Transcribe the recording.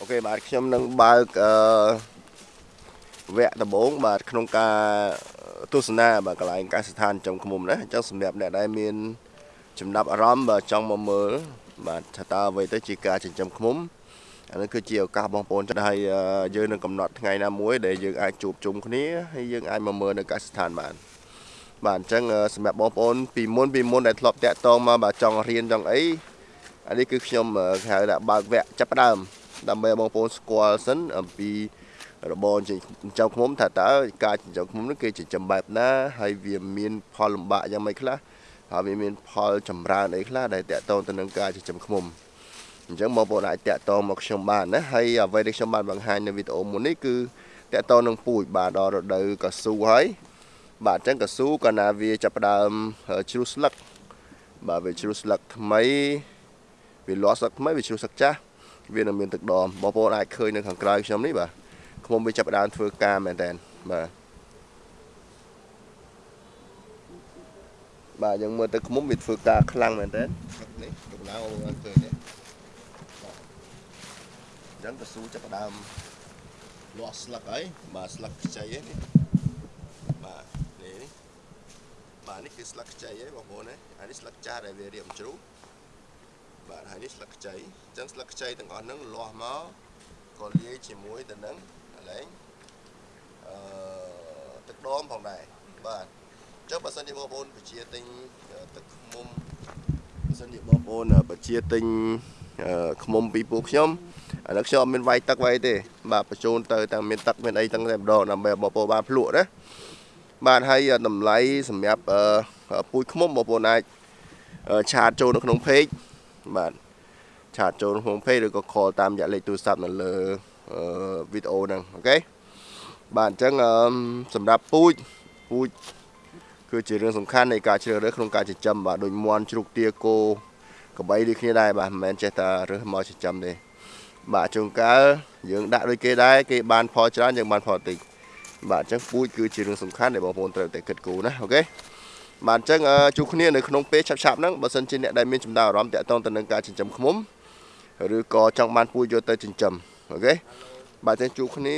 អូខេបាទខ្ញុំនឹងបើកអឺវគ្គដំបូងបាទក្នុងការទស្សនាបាទកន្លែងកសិដ្ឋានចំឃុំណាអញ្ចឹងសម្រាប់អ្នកដែលមាន ចំណាប់អារម្មណ៍បាទចង់មកមើលបាទថាតើអ្វីទៅជាការចិញ្ចឹមឃុំអានេះគឺជាឱកាសបងប្អូនចិត្តហើយយើងនឹងកំណត់ថ្ងៃណាមួយដែលយើងអាចជួបជុំគ្នាហើយយើងអាចមកមើលនៅកសិដ្ឋានបានបាទអញ្ចឹងសម្រាប់បងប្អូនពីមុនពីមុនដែលធ្លាប់តាក់ទងមកបាទចង់រៀនចង់អីអានេះគឺខ្ញុំហៅថាបើកវគ្គចាប់ផ្ដើម ដើម្បីបងប្អូនស្គាល់សិនអំពីរបរចិញ្ចឹមឃ្មុំថាតើការចិញ្ចឹមឃ្មុំនោះគេចិញ្ចឹមបែបណាហើយវាមានផលលំបាកយ៉ាងម៉េចខ្លះហើយវាមានផលចម្រើនអីខ្លះដែលតកតងទៅនឹងការចិញ្ចឹមឃ្មុំអញ្ចឹងបងប្អូនអាចតកតងមកខ្ញុំបានណាហើយអ្វីដែលខ្ញុំបានបង្ហាញនៅវីដេអូមុននេះគឺតកតងនឹងពូជបាទដល់រដូវកស៊ូហើយបាទអញ្ចឹងកស៊ូកាលណាវាចាប់ផ្ដើមជ្រុះស្លឹកបាទវាជ្រុះស្លឹកថ្មីវាលាស់ស្លឹកថ្មីវាជ្រុះស្លឹកចាស់ វានឹងមានទឹកដមបងប្អូនអាចឃើញនៅខាងក្រៅខ្ញុំនេះបាទខ្មុំវាចាប់ផ្ដើមធ្វើការមែនតើបាទបាទយើងមើលទៅខ្មុំវាធ្វើការខ្លាំងមែនតើនេះកំដៅបានឃើញទេអញ្ចឹងកស៊ូចាប់ផ្ដើមលាស់ស្លឹកហើយបាទស្លឹកខ្ចីហ្នឹងបាទនេះបាទនេះគឺស្លឹកខ្ចីហើយបងប្អូនណាអានេះស្លឹកចាស់ដែលវារៀបជ្រុះបាទ ហើយនេះស្លឹកខ្ចីអញ្ចឹងស្លឹកខ្ចីទាំងអស់ហ្នឹងលាស់មកក៏លាយជាមួយទៅនឹងកន្លែងអឺទឹកដមផងដែរបាទអញ្ចឹងបើសិនជាបងប្អូនបជាទិញទឹកខ្មុំបើសិនជាបងប្អូនបជាទិញខ្មុំពីពួកខ្ញុំឥឡូវខ្ញុំអត់មានវាយទឹកវាយទេ បាទបញ្ជូនទៅទាំងមានទឹកមានអីទាំងតែម្ដងដើម្បីបងប្អូនបានភ្លក់ណាបាទហើយតម្លៃសម្រាប់ពូជខ្មុំបងប្អូនអាចឆាតចូលនៅក្នុង page បាទឆាតចូលក្នុង page ឬក៏ call តាមរយៈលេខទូរស័ព្ទនៅលើវីដេអូហ្នឹងអូខេបាទអញ្ចឹងសម្រាប់ពូជពូជគឺជារឿងសំខាន់នៃការជ្រើសរើសក្នុងការចិញ្ចឹមបាទដូចមន់ជ្រូកទាគោកបីដូចគ្នាដែរបាទមិនមែនចេះតែរើសមកចិញ្ចឹមទេបាទជួនកាលយើងដាក់ដូចគេដែរគេបានផលច្រើនយើងបានផលតិចបាទអញ្ចឹងពូជគឺជារឿងសំខាន់ដែលបងប្អូនត្រូវតែគិតគូរណាអូខេ បាទអញ្ចឹងជួបគ្នានៅក្នុងពេលឆាប់ៗហ្នឹងបើសិនជាអ្នកដែលមានចំណាប់អារម្មណ៍តាក់ទងទៅនឹងការចិញ្ចឹមឃ្មុំឬក៏ចង់បានពូជយកទៅចិញ្ចឹមអូខេបាទចឹងជួបគ្នា